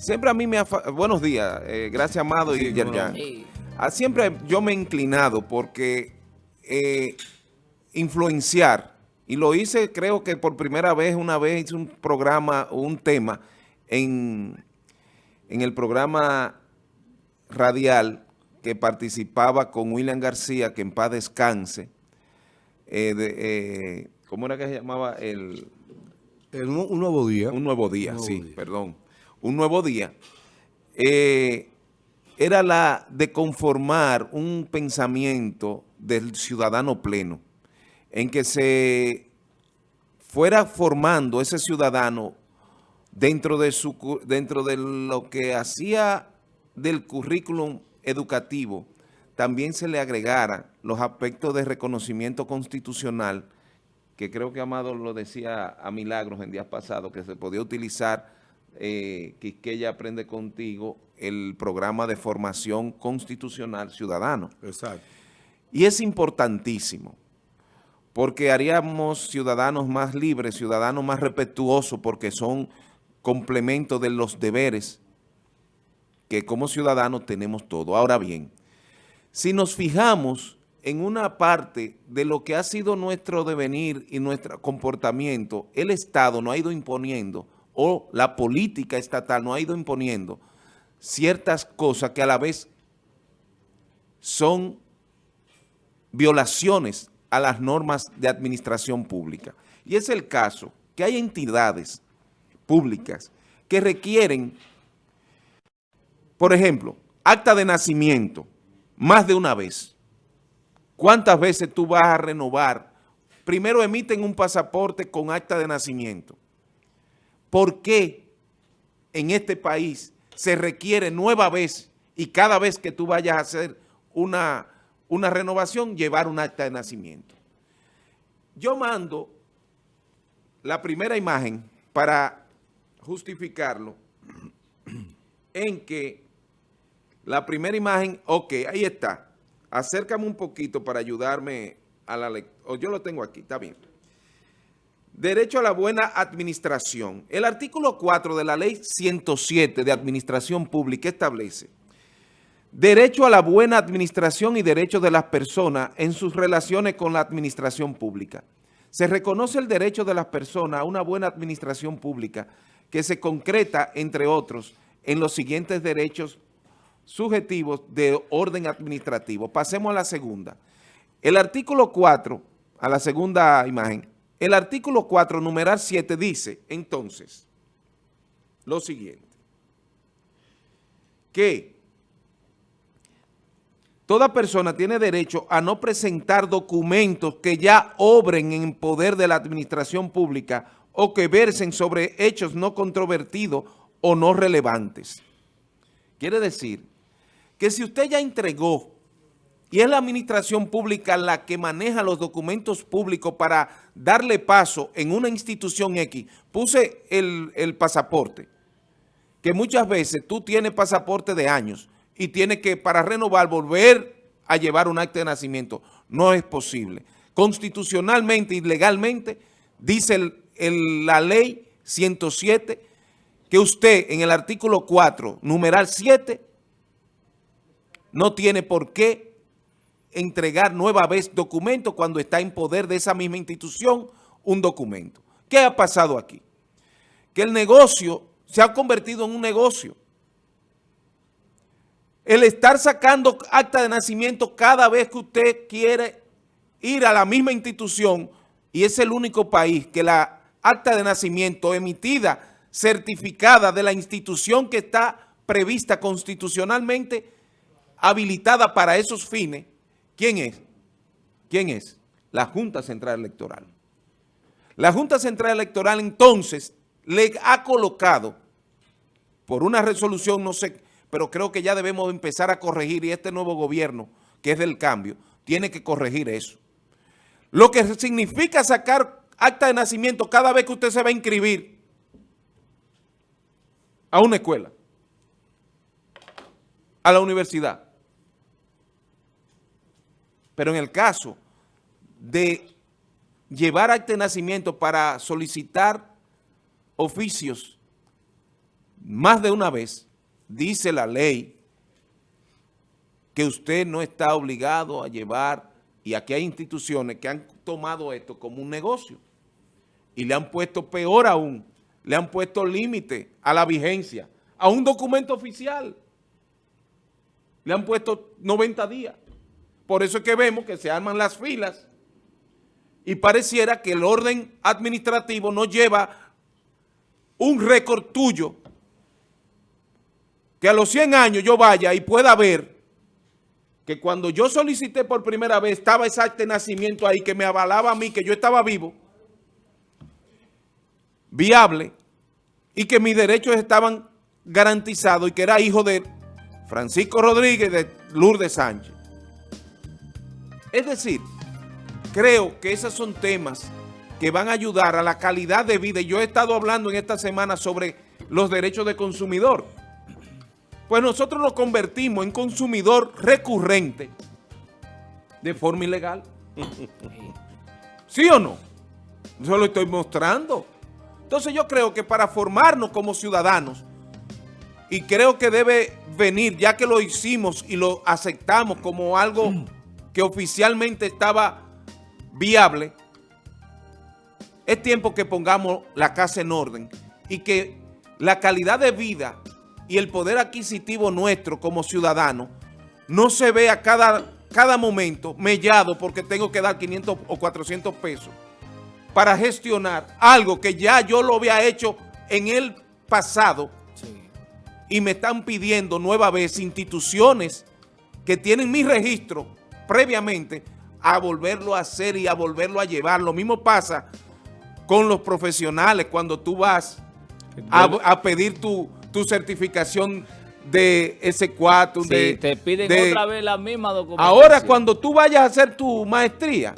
Siempre a mí me ha... Buenos días, eh, gracias Amado y Yerjan. Ah, siempre yo me he inclinado porque eh, influenciar, y lo hice creo que por primera vez, una vez hice un programa, un tema en, en el programa radial que participaba con William García, que en paz descanse, eh, ¿cómo era que se llamaba? El, un nuevo día. Un nuevo día, sí, perdón un nuevo día, eh, era la de conformar un pensamiento del ciudadano pleno, en que se fuera formando ese ciudadano dentro de, su, dentro de lo que hacía del currículum educativo, también se le agregara los aspectos de reconocimiento constitucional, que creo que Amado lo decía a Milagros en días pasados, que se podía utilizar eh, ella Aprende Contigo, el programa de formación constitucional ciudadano. Exacto. Y es importantísimo, porque haríamos ciudadanos más libres, ciudadanos más respetuosos, porque son complementos de los deberes que como ciudadanos tenemos todo. Ahora bien, si nos fijamos en una parte de lo que ha sido nuestro devenir y nuestro comportamiento, el Estado no ha ido imponiendo o la política estatal no ha ido imponiendo ciertas cosas que a la vez son violaciones a las normas de administración pública. Y es el caso que hay entidades públicas que requieren, por ejemplo, acta de nacimiento, más de una vez. ¿Cuántas veces tú vas a renovar? Primero emiten un pasaporte con acta de nacimiento. ¿Por qué en este país se requiere nueva vez y cada vez que tú vayas a hacer una, una renovación, llevar un acta de nacimiento? Yo mando la primera imagen para justificarlo en que la primera imagen, ok, ahí está. Acércame un poquito para ayudarme a la lectura. Yo lo tengo aquí, está bien. Derecho a la buena administración. El artículo 4 de la ley 107 de administración pública establece derecho a la buena administración y derechos de las personas en sus relaciones con la administración pública. Se reconoce el derecho de las personas a una buena administración pública que se concreta, entre otros, en los siguientes derechos subjetivos de orden administrativo. Pasemos a la segunda. El artículo 4, a la segunda imagen, el artículo 4, numeral 7, dice entonces lo siguiente, que toda persona tiene derecho a no presentar documentos que ya obren en poder de la administración pública o que versen sobre hechos no controvertidos o no relevantes. Quiere decir que si usted ya entregó y es la administración pública la que maneja los documentos públicos para darle paso en una institución X. Puse el, pasaporte, que muchas veces tú tienes pasaporte de años y tienes que para renovar volver a llevar un acta de nacimiento. No es posible. Constitucionalmente y legalmente dice la ley 107 que usted en el artículo 4, numeral 7, no tiene por qué entregar nueva vez documento cuando está en poder de esa misma institución un documento. ¿Qué ha pasado aquí? Que el negocio se ha convertido en un negocio. El estar sacando acta de nacimiento cada vez que usted quiere ir a la misma institución y es el único país que la acta de nacimiento emitida, certificada de la institución que está prevista constitucionalmente, habilitada para esos fines, ¿Quién es? ¿Quién es? La Junta Central Electoral. La Junta Central Electoral entonces le ha colocado por una resolución, no sé, pero creo que ya debemos empezar a corregir y este nuevo gobierno, que es del cambio, tiene que corregir eso. Lo que significa sacar acta de nacimiento cada vez que usted se va a inscribir a una escuela, a la universidad. Pero en el caso de llevar acta de nacimiento para solicitar oficios más de una vez, dice la ley, que usted no está obligado a llevar, y aquí hay instituciones que han tomado esto como un negocio, y le han puesto peor aún, le han puesto límite a la vigencia, a un documento oficial. Le han puesto 90 días. Por eso es que vemos que se arman las filas y pareciera que el orden administrativo no lleva un récord tuyo que a los 100 años yo vaya y pueda ver que cuando yo solicité por primera vez estaba ese nacimiento ahí que me avalaba a mí, que yo estaba vivo, viable, y que mis derechos estaban garantizados y que era hijo de Francisco Rodríguez de Lourdes Sánchez. Es decir, creo que esos son temas que van a ayudar a la calidad de vida. Yo he estado hablando en esta semana sobre los derechos de consumidor. Pues nosotros nos convertimos en consumidor recurrente de forma ilegal. ¿Sí o no? Yo lo estoy mostrando. Entonces yo creo que para formarnos como ciudadanos, y creo que debe venir, ya que lo hicimos y lo aceptamos como algo que oficialmente estaba viable, es tiempo que pongamos la casa en orden y que la calidad de vida y el poder adquisitivo nuestro como ciudadanos no se vea cada, cada momento mellado porque tengo que dar 500 o 400 pesos para gestionar algo que ya yo lo había hecho en el pasado y me están pidiendo nueva vez instituciones que tienen mi registro previamente a volverlo a hacer y a volverlo a llevar. Lo mismo pasa con los profesionales cuando tú vas a, a pedir tu, tu, certificación de S4. Sí, de, te piden de, otra vez la misma documentación. Ahora cuando tú vayas a hacer tu maestría,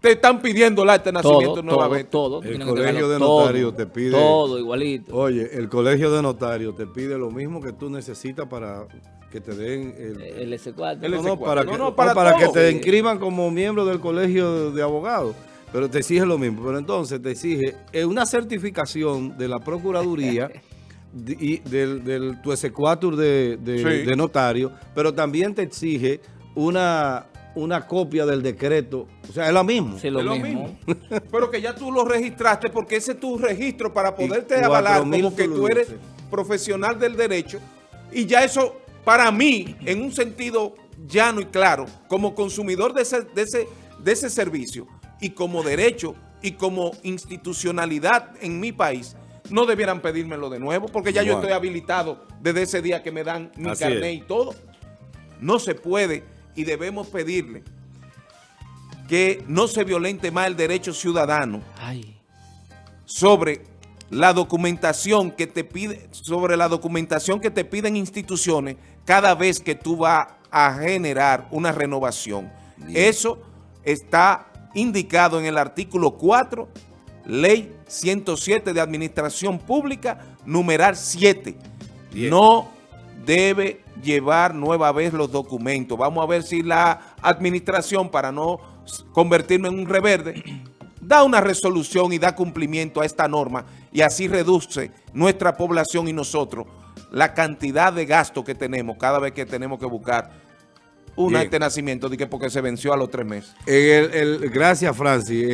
te están pidiendo el acta de nacimiento todo, nuevamente. Todo, El colegio de todo, notarios te pide... Todo, igualito. Oye, el colegio de notarios te pide lo mismo que tú necesitas para que te den el... El S4. El no, no, S4. para, No, que, no, no, para para que todo. te inscriban como miembro del colegio de, de abogados. Pero te exige lo mismo. Pero entonces te exige eh, una certificación de la Procuraduría de- y del, del tu S4 de, de, Sí. de notario, pero también te exige una, una copia del decreto. O sea, es lo mismo. Sí, lo, Es lo mismo. mismo. Pero que ya tú lo registraste porque ese es tu registro para poderte avalar como que tú eres profesional del derecho. Y ya eso, para mí, en un sentido llano y claro, como consumidor de ese, de ese, de ese servicio y como derecho y como institucionalidad en mi país, no debieran pedírmelo de nuevo porque ya yo estoy habilitado desde ese día que me dan mi Así carnet es. y todo. No se puede y debemos pedirle que no se violente más el derecho ciudadano Ay, sobre la documentación que te pide, sobre la documentación que te piden instituciones cada vez que tú vas a generar una renovación. Eso está indicado en el artículo 4, ley 107 de administración pública, numeral 7. Bien. No debe llevar nueva vez los documentos. Vamos a ver si la administración, para no convertirme en un reverde, da una resolución y da cumplimiento a esta norma y así reduce nuestra población y nosotros la cantidad de gasto que tenemos cada vez que tenemos que buscar un Bien. acta de nacimiento porque se venció a los tres meses. El- gracias, Francis.